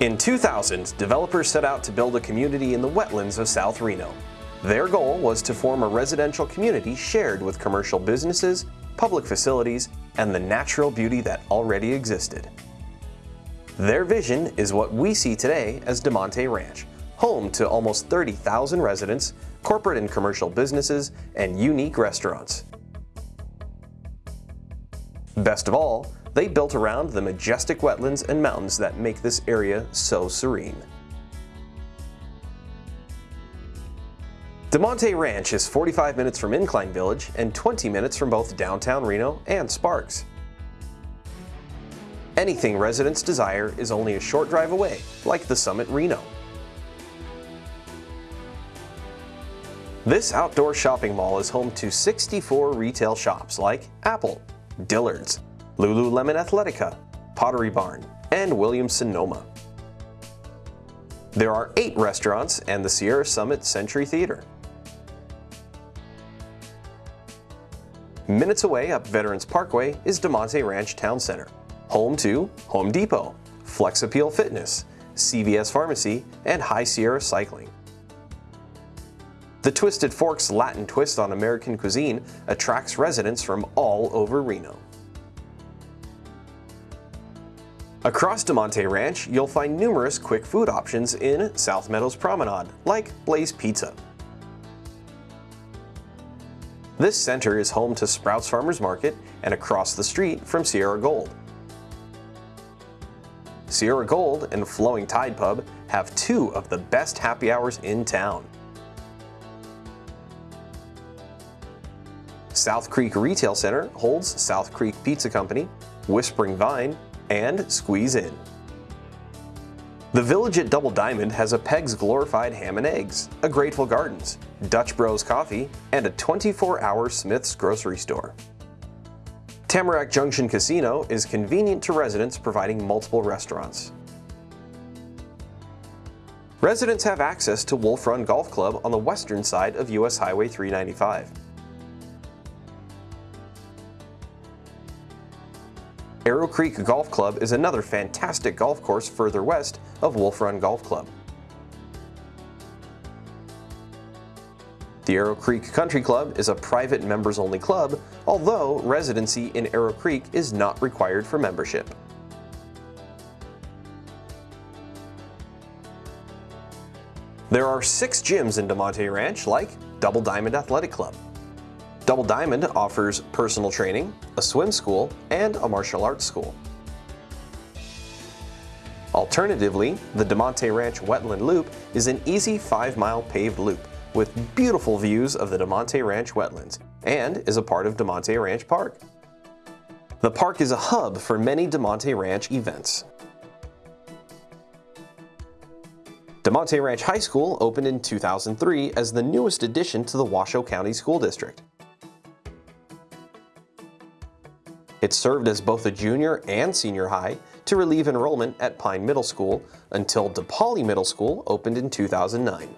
In 2000, developers set out to build a community in the wetlands of South Reno. Their goal was to form a residential community shared with commercial businesses, public facilities, and the natural beauty that already existed. Their vision is what we see today as Damonte Ranch, home to almost 30,000 residents, corporate and commercial businesses, and unique restaurants. Best of all, they built around the majestic wetlands and mountains that make this area so serene. Damonte Ranch is 45 minutes from Incline Village and 20 minutes from both downtown Reno and Sparks. Anything residents desire is only a short drive away, like the Summit Reno. This outdoor shopping mall is home to 64 retail shops like Apple, Dillard's, Lululemon Athletica, Pottery Barn, and Williams-Sonoma. There are eight restaurants and the Sierra Summit Century Theater. Minutes away up Veterans Parkway is Damonte Ranch Town Center, home to Home Depot, Flex Appeal Fitness, CVS Pharmacy, and High Sierra Cycling. The Twisted Forks Latin twist on American cuisine attracts residents from all over Reno. Across Damonte Ranch, you'll find numerous quick food options in South Meadows Promenade, like Blaze Pizza. This center is home to Sprouts Farmers Market and across the street from Sierra Gold. Sierra Gold and Flowing Tide Pub have two of the best happy hours in town. South Creek Retail Center holds South Creek Pizza Company, Whispering Vine, and Squeeze In. The Village at Double Diamond has a Peg's Glorified Ham and Eggs, a Grateful Gardens, Dutch Bros Coffee, and a 24-hour Smith's grocery store. Tamarack Junction Casino is convenient to residents providing multiple restaurants. Residents have access to Wolf Run Golf Club on the western side of US Highway 395. Arrow Creek Golf Club is another fantastic golf course further west of Wolf Run Golf Club. The Arrow Creek Country Club is a private members-only club, although residency in Arrow Creek is not required for membership. There are six gyms in Damonte Ranch, like Double Diamond Athletic Club, Double Diamond offers personal training, a swim school, and a martial arts school. Alternatively, the Damonte Ranch Wetland Loop is an easy 5-mile paved loop with beautiful views of the Damonte Ranch wetlands and is a part of Damonte Ranch Park. The park is a hub for many Damonte Ranch events. Damonte Ranch High School opened in 2003 as the newest addition to the Washoe County School District. It served as both a junior and senior high to relieve enrollment at Pine Middle School until Depoali Middle School opened in 2009.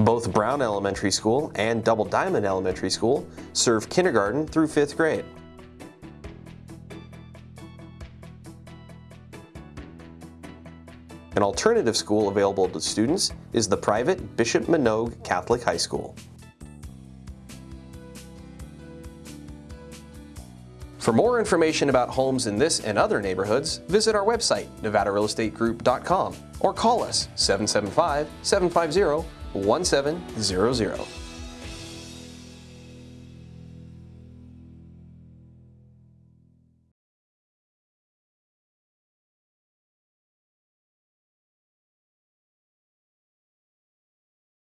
Both Brown Elementary School and Double Diamond Elementary School serve kindergarten through 5th grade. An alternative school available to students is the private Bishop Manogue Catholic High School. For more information about homes in this and other neighborhoods, visit our website, nevadarealestategroup.com or call us 775-750-1700.